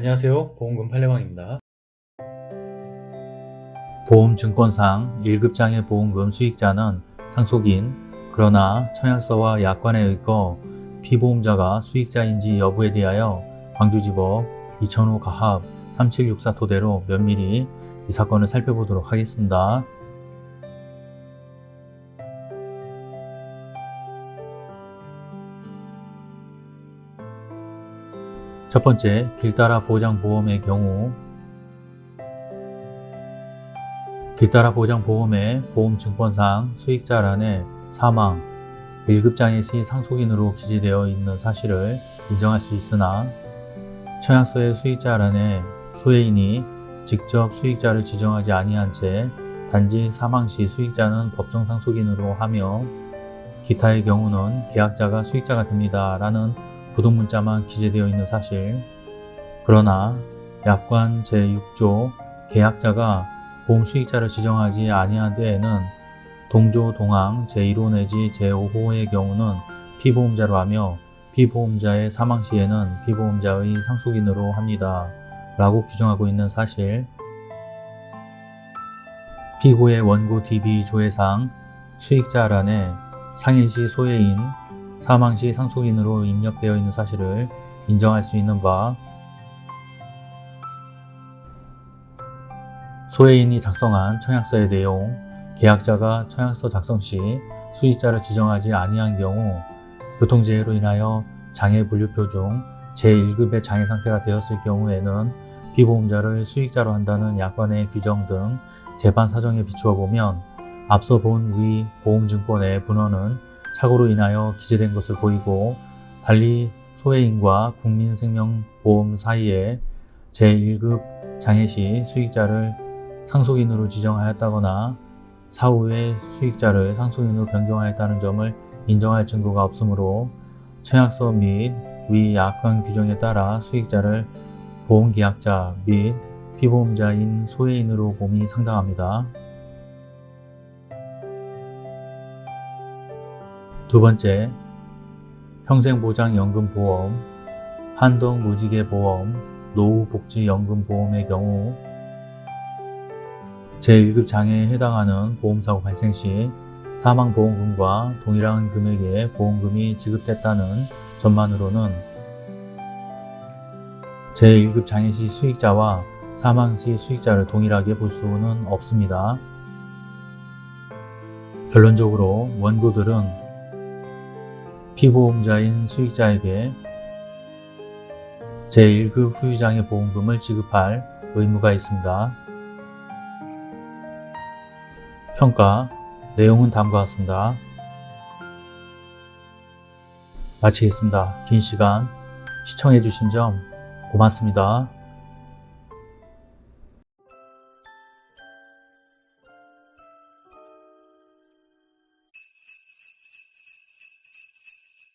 안녕하세요 보험금 팔례방입니다 보험증권상 1급장애 보험금 수익자는 상속인 그러나 청약서와 약관에 의거 피보험자가 수익자인지 여부에 대하여 광주지법 2005 가합 3764 토대로 면밀히 이 사건을 살펴보도록 하겠습니다. 첫 번째, 길따라 보장보험의 경우. 길따라 보장보험의 보험증권상 수익자란에 사망, 1급장애 시 상속인으로 기재되어 있는 사실을 인정할 수 있으나 청약서의 수익자란에 소해인이 직접 수익자를 지정하지 아니한 채 단지 사망 시 수익자는 법정 상속인으로 하며 기타의 경우는 계약자가 수익자가 됩니다 라는 부동 문자만 기재되어 있는 사실 그러나 약관 제6조 계약자가 보험 수익자를 지정하지 아니한 데에는 동조 동항 제1호 내지 제5호의 경우는 피보험자로 하며 피보험자의 사망 시에는 피보험자의 상속인으로 합니다. 라고 규정하고 있는 사실 피고의 원고 DB 조회상 수익자란에 상해시 소해인, 사망 시 상속인으로 입력되어 있는 사실을 인정할 수 있는 바 소해인이 작성한 청약서의 내용, 계약자가 청약서 작성 시 수익자를 지정하지 아니한 경우 교통재해로 인하여 장애 분류표 중 제1급의 장애 상태가 되었을 경우에는 피보험자를 수익자로 한다는 약관의 규정 등 재반 사정에 비추어 보면 앞서 본 위 보험증권의 분원은 착오로 인하여 기재된 것을 보이고 달리 소해인과 국민생명보험 사이에 제1급 장애 시 수익자를 상속인으로 지정하였다거나 사후에 수익자를 상속인으로 변경하였다는 점을 인정할 증거가 없으므로 청약서 및 위 약관 규정에 따라 수익자를 보험계약자 및 피보험자인 소해인으로 봄이 상당합니다. 두 번째, 평생보장연금보험, 한동무지개보험, 노후복지연금보험의 경우 제1급 장애에 해당하는 보험사고 발생 시 사망보험금과 동일한 금액의 보험금이 지급됐다는 점만으로는 제1급 장애 시 수익자와 사망 시 수익자를 동일하게 볼 수는 없습니다. 결론적으로 원고들은 피보험자인 수익자에게 제1급 후유장애 보험금을 지급할 의무가 있습니다. 평가 내용은 다음과 같습니다. 마치겠습니다. 긴 시간 시청해주신 점 고맙습니다.